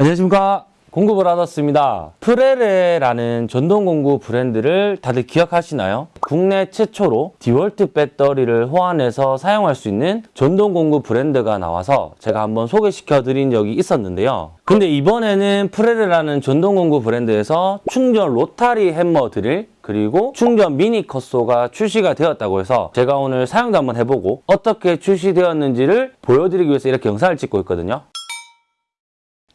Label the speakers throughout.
Speaker 1: 안녕하십니까. 받았습니다. 프레레라는 전동공구 브랜드를 다들 기억하시나요? 국내 최초로 디월트 배터리를 호환해서 사용할 수 있는 전동공구 브랜드가 나와서 제가 한번 소개시켜 드린 적이 있었는데요. 근데 이번에는 프레레라는 전동공구 브랜드에서 충전 로타리 햄머 드릴 그리고 충전 미니 cut saw가 출시가 되었다고 해서 제가 오늘 사용도 한번 해보고 어떻게 출시되었는지를 보여드리기 위해서 이렇게 영상을 찍고 있거든요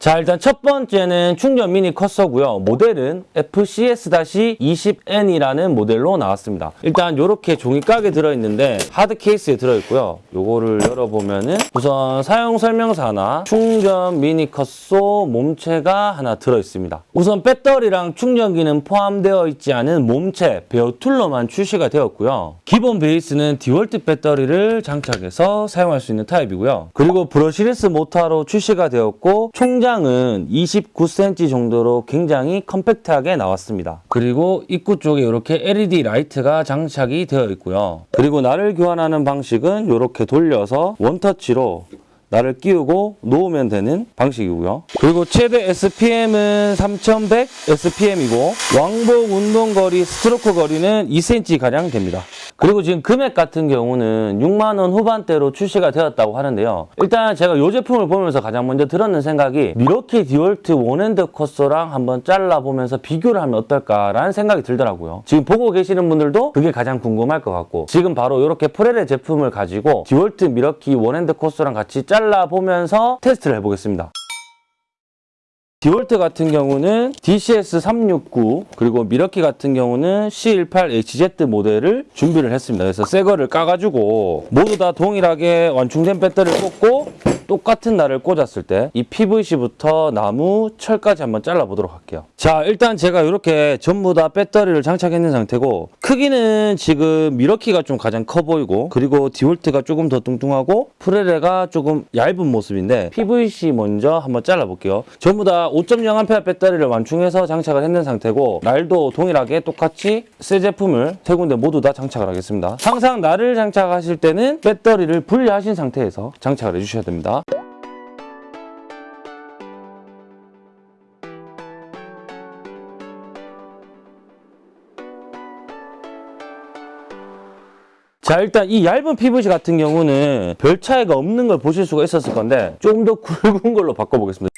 Speaker 1: 자 일단 첫 번째는 충전 미니 cut saw고요. 모델은 FCS-20N이라는 모델로 나왔습니다. 일단 이렇게 종이곽에 들어있는데 하드 케이스에 들어있고요. 요거를 열어보면은 우선 사용 설명서나 충전 미니 cut saw 몸체가 하나 들어있습니다. 우선 배터리랑 충전기는 포함되어 있지 않은 몸체 bare tool로만 출시가 되었고요. 기본 베이스는 디월트 배터리를 장착해서 사용할 수 있는 타입이고요. 그리고 brushless 모터로 출시가 되었고 총장 은 29cm 정도로 굉장히 컴팩트하게 나왔습니다. 그리고 입구 쪽에 이렇게 LED 라이트가 장착이 되어 있고요. 그리고 날을 교환하는 방식은 이렇게 돌려서 원터치로 나를 끼우고 놓으면 되는 방식이고요. 그리고 최대 SPM은 3100 SPM이고 왕복 운동거리 스트로크 거리는 2cm 가량 됩니다. 그리고 지금 금액 같은 경우는 6만 원 후반대로 출시가 되었다고 하는데요. 일단 제가 이 제품을 보면서 가장 먼저 들었는 생각이 밀워키 디월트 one-hand cut saw랑 한번 잘라보면서 비교를 하면 어떨까라는 생각이 들더라고요. 지금 보고 계시는 분들도 그게 가장 궁금할 것 같고 지금 바로 이렇게 프레레 제품을 가지고 디월트 밀워키 one-hand cut saw랑 같이 잘라 보면서 테스트를 해보겠습니다. 디월트 같은 경우는 DCS369 그리고 밀워키 같은 경우는 C18HZ 모델을 준비를 했습니다. 그래서 새 거를 까가지고 모두 다 동일하게 완충된 배터리를 꽂고 똑같은 날을 꽂았을 때 이 PVC부터 나무, 철까지 한번 잘라보도록 할게요. 자 일단 제가 이렇게 전부 다 배터리를 장착했는 상태고 크기는 지금 밀워키가 좀 가장 커 보이고 그리고 디월트가 조금 더 뚱뚱하고 프레레가 조금 얇은 모습인데 PVC 먼저 한번 잘라볼게요. 전부 다 5.0A 배터리를 완충해서 장착을 했는 상태고 날도 동일하게 똑같이 새 제품을 세 군데 모두 다 장착을 하겠습니다. 항상 날을 장착하실 때는 배터리를 분리하신 상태에서 장착을 해주셔야 됩니다. 자 일단 이 얇은 PVC 같은 경우는 별 차이가 없는 걸 보실 수가 있었을 건데 좀 더 굵은 걸로 바꿔보겠습니다.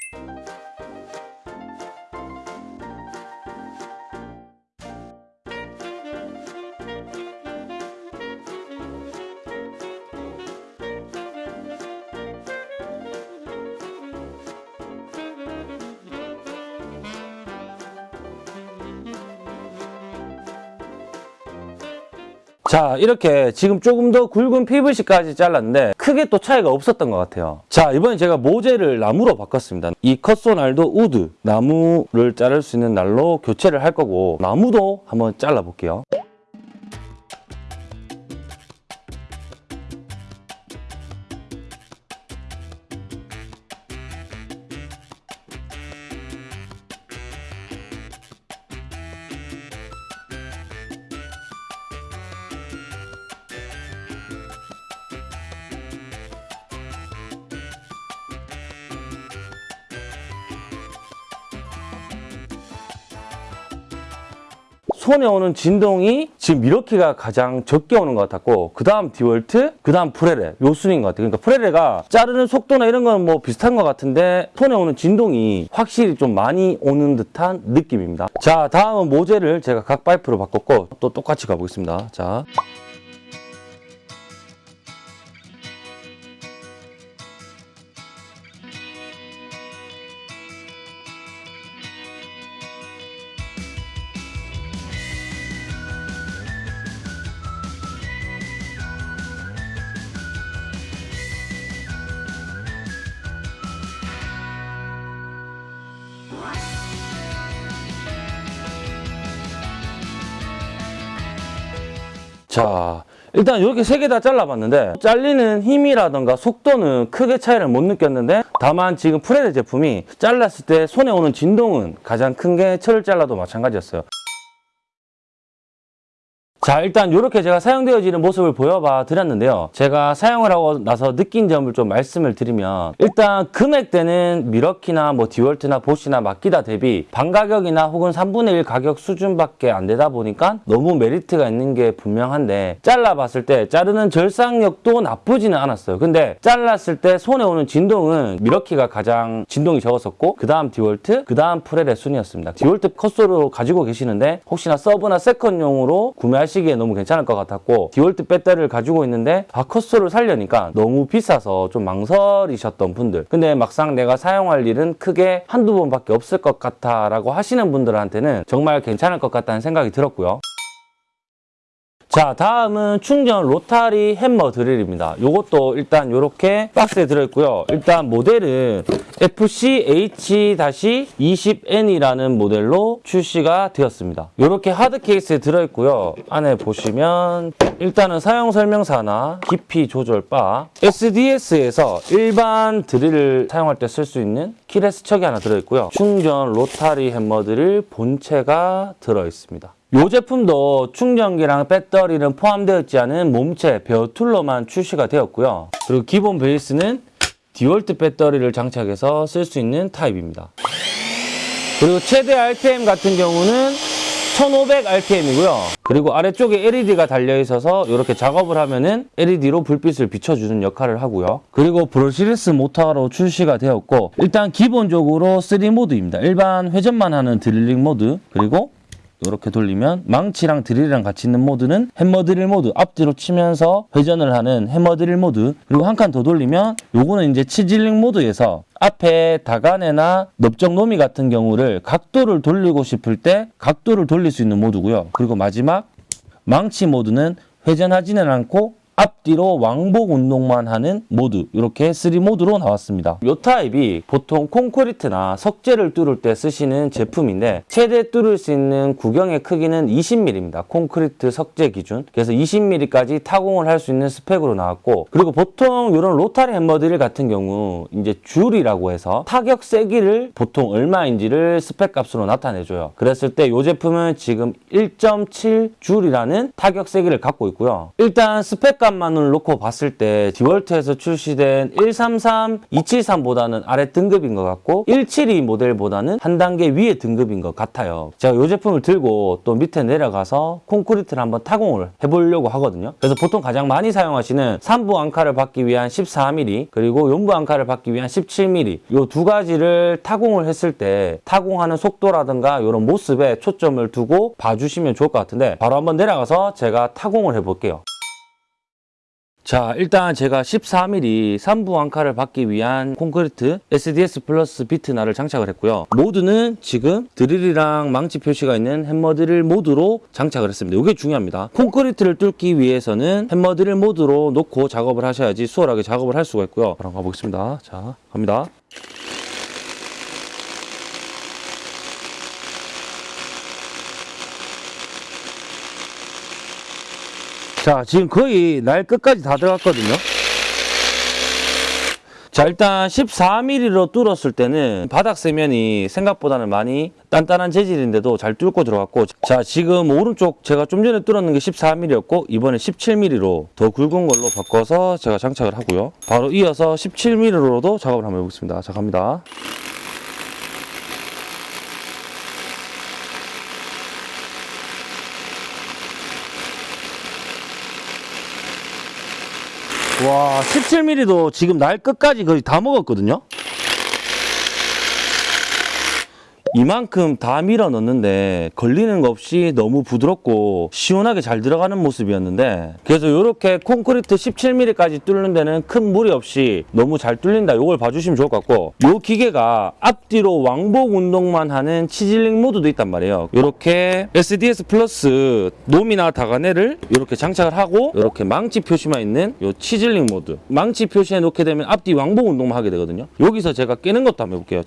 Speaker 1: 자 이렇게 지금 조금 더 굵은 PVC까지 잘랐는데 크게 또 차이가 없었던 것 같아요. 자 이번에 제가 모재를 나무로 바꿨습니다. 이 컷소 날도 우드 나무를 자를 수 있는 날로 교체를 할 거고 나무도 한번 잘라 볼게요 손에 오는 진동이 지금 미러키가 가장 적게 오는 것 같았고 그 다음 디월트, 그 다음 프레레 요 순인 것 같아요. 그러니까 프레레가 자르는 속도나 이런 건 뭐 비슷한 것 같은데 손에 오는 진동이 확실히 좀 많이 오는 듯한 느낌입니다. 자 다음은 모재를 제가 각 파이프로 바꿨고 또 똑같이 가보겠습니다. 자. 자 일단 이렇게 세 개 다 잘라봤는데 잘리는 힘이라던가 속도는 크게 차이를 못 느꼈는데 다만 지금 프레드 제품이 잘랐을 때 손에 오는 진동은 가장 큰 게 철을 잘라도 마찬가지였어요 자 일단 이렇게 제가 사용되어지는 모습을 보여봐 드렸는데요. 제가 사용을 하고 나서 느낀 점을 좀 말씀을 드리면 일단 금액대는 밀워키나 뭐 디월트나 보쉬나 마키타 대비 반가격이나 혹은 3분의 1 가격 수준밖에 안 되다 보니까 너무 메리트가 있는 게 분명한데 잘라봤을 때 자르는 절상력도 나쁘지는 않았어요. 근데 잘랐을 때 손에 오는 진동은 밀워키가 가장 진동이 적었었고 그 다음 디월트, 그 다음 프렐의 순이었습니다. 디월트 cut saw로 가지고 계시는데 혹시나 서브나 second용으로 구매하시 기에 너무 괜찮을 것 같았고 디월트 배터리를 가지고 있는데 아 cut saw를 살려니까 너무 비싸서 좀 망설이셨던 분들 근데 막상 내가 사용할 일은 크게 한두 번밖에 없을 것 같아 라고 하시는 분들한테는 정말 괜찮을 것 같다는 생각이 들었고요. 자 다음은 충전 로타리 햄머 드릴입니다. 요것도 일단 이렇게 박스에 들어있고요. 일단 모델은 FCH-20N이라는 모델로 출시가 되었습니다. 이렇게 하드 케이스에 들어있고요. 안에 보시면 일단은 사용 설명서나 깊이 조절 바 SDS에서 일반 드릴을 사용할 때 쓸 수 있는 keyless chuck이 하나 들어있고요. 충전 로타리 햄머 드릴 본체가 들어있습니다 이 제품도 충전기랑 배터리는 포함되어 있지 않은 몸체 bare tool로만 출시가 되었고요. 그리고 기본 베이스는 디월트 배터리를 장착해서 쓸 수 있는 타입입니다. 그리고 최대 RPM 같은 경우는 1500 RPM이고요. 그리고 아래쪽에 LED가 달려 있어서 이렇게 작업을 하면은 LED로 불빛을 비춰주는 역할을 하고요. 그리고 brushless 모터로 출시가 되었고 일단 기본적으로 3모드입니다. 일반 회전만 하는 드릴링 모드 그리고 이렇게 돌리면 망치랑 드릴이랑 같이 있는 모드는 해머 드릴 모드 앞뒤로 치면서 회전을 하는 해머 드릴 모드. 그리고 한 칸 더 돌리면 요거는 이제 chiseling 모드에서 앞에 다가네나 넓적 노미 같은 경우를 각도를 돌리고 싶을 때 각도를 돌릴 수 있는 모드고요. 그리고 마지막 망치 모드는 회전하지는 않고 앞뒤로 왕복 운동만 하는 모드 이렇게 3모드로 나왔습니다. 이 타입이 보통 콘크리트나 석재를 뚫을 때 쓰시는 제품인데 최대 뚫을 수 있는 구경의 크기는 20mm입니다. 콘크리트 석재 기준 그래서 20mm까지 타공을 할 수 있는 스펙으로 나왔고 그리고 보통 이런 로타리 햄머드릴 같은 경우 이제 줄이라고 해서 타격 세기를 보통 얼마인지를 스펙 값으로 나타내줘요. 그랬을 때 이 제품은 지금 1.7 줄이라는 타격 세기를 갖고 있고요. 일단 스펙 값 만을 놓고 봤을 때 디월트에서 출시된 133, 273보다는 아래 등급인 것 같고 172 모델보다는 한 단계 위에 등급인 것 같아요. 제가 이 제품을 들고 또 밑에 내려가서 콘크리트를 한번 타공을 해보려고 하거든요. 그래서 보통 가장 많이 사용하시는 3부 앙카를 받기 위한 14mm 그리고 연부 앙카를 받기 위한 17mm 이 두 가지를 타공을 했을 때 타공하는 속도라든가 이런 모습에 초점을 두고 봐주시면 좋을 것 같은데 바로 한번 내려가서 제가 타공을 해볼게요. 자 일단 제가 14mm 3부 앙카를 받기 위한 콘크리트 SDS 플러스 비트날을 장착을 했고요. 모드는 지금 드릴이랑 망치 표시가 있는 햄머 드릴 모드로 장착을 했습니다. 이게 중요합니다. 콘크리트를 뚫기 위해서는 햄머 드릴 모드로 놓고 작업을 하셔야지 수월하게 작업을 할 수가 있고요. 바로 가보겠습니다. 자 갑니다 자 지금 거의 날 끝까지 다 들어갔거든요. 자 일단 14mm로 뚫었을 때는 바닥 세면이 생각보다는 많이 단단한 재질인데도 잘 뚫고 들어갔고 자 지금 오른쪽 제가 좀 전에 뚫었는 게 14mm였고 이번에 17mm로 더 굵은 걸로 바꿔서 제가 장착을 하고요. 바로 이어서 17mm로도 작업을 한번 해보겠습니다. 자 갑니다 와 17mm도 지금 날 끝까지 거의 다 먹었거든요 이만큼 다 밀어 넣는데 걸리는 거 없이 너무 부드럽고 시원하게 잘 들어가는 모습이었는데 그래서 이렇게 콘크리트 17mm까지 뚫는 데는 큰 무리 없이 너무 잘 뚫린다. 이걸 봐주시면 좋을 것 같고 이 기계가 앞뒤로 왕복 운동만 하는 chiseling 모드도 있단 말이에요. 이렇게 SDS 플러스 노미나 다가네를 이렇게 장착을 하고 이렇게 망치 표시만 있는 이 chiseling 모드. 망치 표시해 놓게 되면 앞뒤 왕복 운동만 하게 되거든요. 여기서 제가 깨는 것도 한번 해볼게요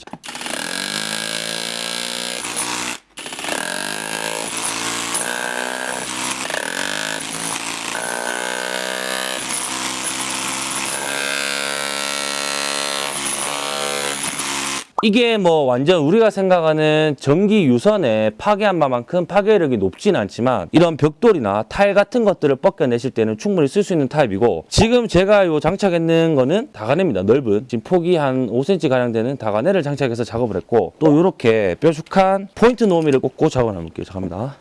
Speaker 1: 이게 뭐 완전 우리가 생각하는 전기 유선의 파괴한 바만큼 파괴력이 높진 않지만 이런 벽돌이나 타일 같은 것들을 벗겨내실 때는 충분히 쓸 수 있는 타입이고 지금 제가 요 장착했는 거는 다가네입니다. 넓은 지금 폭이 한 5cm 가량 되는 다가네를 장착해서 작업을 했고 또 이렇게 뾰족한 포인트 노미를 꽂고 작업을 한번 볼게요. 잠깐만.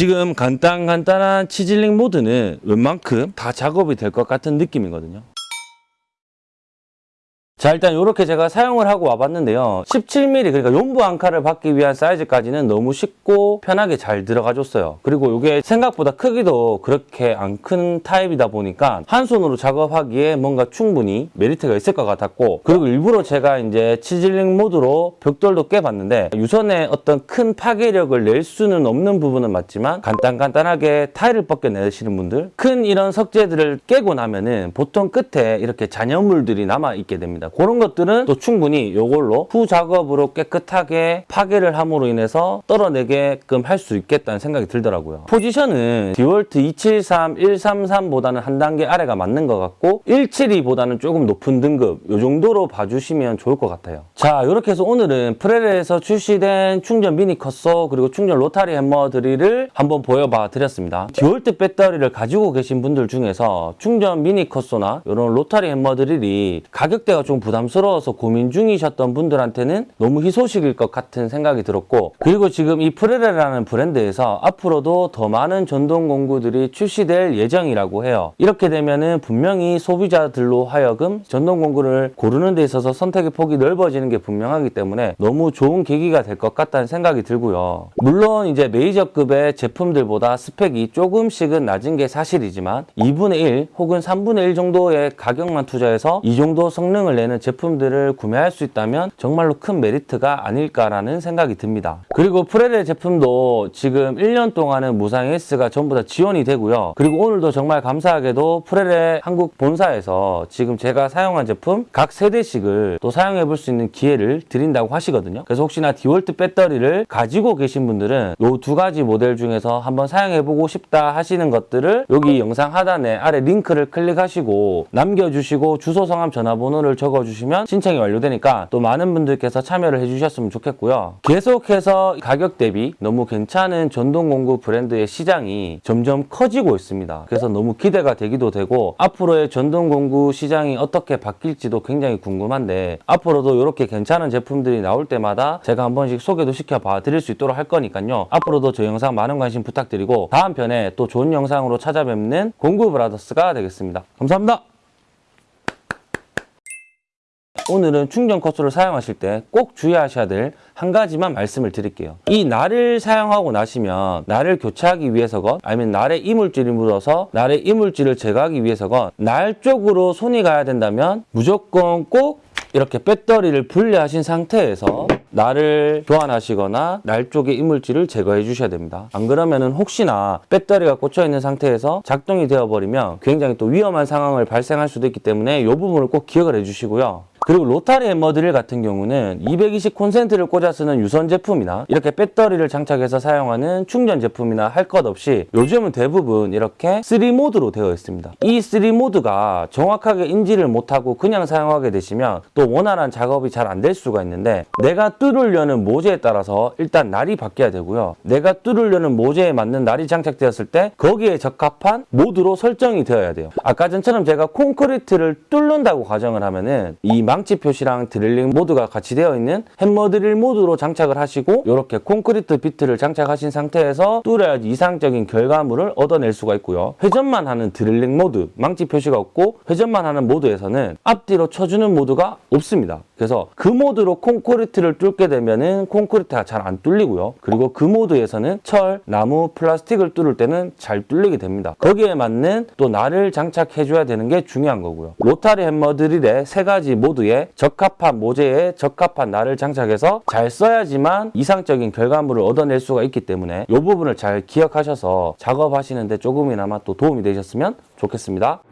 Speaker 1: 지금 간단 간단한 치질링 모드는 웬만큼 다 작업이 될 것 같은 느낌이거든요. 자 일단 이렇게 제가 사용을 하고 와봤는데요. 17mm 그러니까 용부 앙카를 받기 위한 사이즈까지는 너무 쉽고 편하게 잘 들어가 줬어요. 그리고 이게 생각보다 크기도 그렇게 안 큰 타입이다 보니까 한 손으로 작업하기에 뭔가 충분히 메리트가 있을 것 같았고 그리고 일부러 제가 이제 치질링 모드로 벽돌도 깨봤는데 유선에 어떤 큰 파괴력을 낼 수는 없는 부분은 맞지만 간단간단하게 타일을 벗겨내시는 분들 큰 이런 석재들을 깨고 나면은 보통 끝에 이렇게 잔여물들이 남아 있게 됩니다 그런 것들은 또 충분히 이걸로 후 작업으로 깨끗하게 파괴를 함으로 인해서 떨어내게끔 할 수 있겠다는 생각이 들더라고요. 포지션은 디월트 273, 133보다는 한 단계 아래가 맞는 것 같고 172보다는 조금 높은 등급 이 정도로 봐주시면 좋을 것 같아요. 자 이렇게 해서 오늘은 프레레에서 출시된 충전 미니 cut saw 그리고 충전 rotary hammer drill을 한번 보여봐 드렸습니다. 디월트 배터리를 가지고 계신 분들 중에서 충전 미니 cut saw나 이런 rotary hammer drill이 가격대가 좀 부담스러워서 고민 중이셨던 분들한테는 너무 희소식일 것 같은 생각이 들었고 그리고 지금 이 프레레라는 브랜드에서 앞으로도 더 많은 전동 공구들이 출시될 예정이라고 해요. 이렇게 되면은 분명히 소비자들로 하여금 전동 공구를 고르는 데 있어서 선택의 폭이 넓어지는 게 분명하기 때문에 너무 좋은 계기가 될 것 같다는 생각이 들고요. 물론 이제 메이저급의 제품들보다 스펙이 조금씩은 낮은 게 사실이지만 2분의 1 혹은 3분의 1 정도의 가격만 투자해서 이 정도 성능을 내는 제품들을 구매할 수 있다면 정말로 큰 메리트가 아닐까라는 생각이 듭니다. 그리고 프레레 제품도 지금 1년 동안은 무상 AS가 전부 다 지원이 되고요. 그리고 오늘도 정말 감사하게도 프레레 한국 본사에서 지금 제가 사용한 제품 각 세 대씩을 또 사용해 볼 수 있는 기회를 드린다고 하시거든요. 그래서 혹시나 디월트 배터리를 가지고 계신 분들은 이 두 가지 모델 중에서 한번 사용해 보고 싶다 하시는 것들을 여기 영상 하단에 아래 링크를 클릭하시고 남겨주시고 주소 성함 전화번호를 적어 주시면 신청이 완료되니까 또 많은 분들께서 참여를 해주셨으면 좋겠고요. 계속해서 가격 대비 너무 괜찮은 전동공구 브랜드의 시장이 점점 커지고 있습니다. 그래서 너무 기대가 되기도 되고 앞으로의 전동공구 시장이 어떻게 바뀔지도 굉장히 궁금한데 앞으로도 이렇게 괜찮은 제품들이 나올 때마다 제가 한 번씩 소개도 시켜봐 드릴 수 있도록 할 거니까요. 앞으로도 저 영상 많은 관심 부탁드리고 다음 편에 또 좋은 영상으로 찾아뵙는 공구 브라더스가 되겠습니다. 감사합니다. 오늘은 충전 컷소를 사용하실 때 꼭 주의하셔야 될 한 가지만 말씀을 드릴게요. 이 날을 사용하고 나시면 날을 교체하기 위해서건 아니면 날에 이물질이 묻어서 날의 이물질을 제거하기 위해서건 날 쪽으로 손이 가야 된다면 무조건 꼭 이렇게 배터리를 분리하신 상태에서 날을 교환하시거나 날 쪽의 이물질을 제거해 주셔야 됩니다. 안 그러면 은 혹시나 배터리가 꽂혀 있는 상태에서 작동이 되어 버리면 굉장히 또 위험한 상황을 발생할 수도 있기 때문에 이 부분을 꼭 기억을 해 주시고요. 그리고 로타리 햄머드릴 같은 경우는 220 콘센트를 꽂아 쓰는 유선 제품이나 이렇게 배터리를 장착해서 사용하는 충전 제품이나 할 것 없이 요즘은 대부분 이렇게 3모드로 되어 있습니다. 이 3모드가 정확하게 인지를 못하고 그냥 사용하게 되시면 또 원활한 작업이 잘 안 될 수가 있는데 내가 뚫으려는 모재에 따라서 일단 날이 바뀌어야 되고요. 내가 뚫으려는 모재에 맞는 날이 장착되었을 때 거기에 적합한 모드로 설정이 되어야 돼요. 아까 전처럼 제가 콘크리트를 뚫는다고 가정을 하면은 이 망치 표시랑 drilling 모드가 같이 되어 있는 hammer drill 모드로 장착을 하시고 이렇게 콘크리트 비트를 장착하신 상태에서 뚫어야지 이상적인 결과물을 얻어낼 수가 있고요. 회전만 하는 drilling 모드, 망치 표시가 없고 회전만 하는 모드에서는 앞뒤로 쳐주는 모드가 없습니다. 그래서 그 모드로 콘크리트를 뚫게 되면은 콘크리트가 잘 안 뚫리고요. 그리고 그 모드에서는 철, 나무, 플라스틱을 뚫을 때는 잘 뚫리게 됩니다. 거기에 맞는 또 날을 장착해 줘야 되는 게 중요한 거고요. 로타리 햄머 드릴의 세 가지 모 드에 적합한 모재에 적합한 날을 장착해서 잘 써야지만 이상적인 결과물을 얻어낼 수가 있기 때문에 이 부분을 잘 기억하셔서 작업하시는데 조금이나마 또 도움이 되셨으면 좋겠습니다.